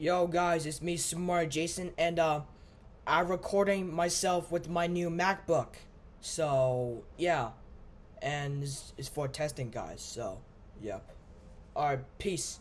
Yo guys, it's me Smart Jason and uh I'm recording myself with my new MacBook. So yeah. And it's, it's for testing guys, so yep. Alright, peace.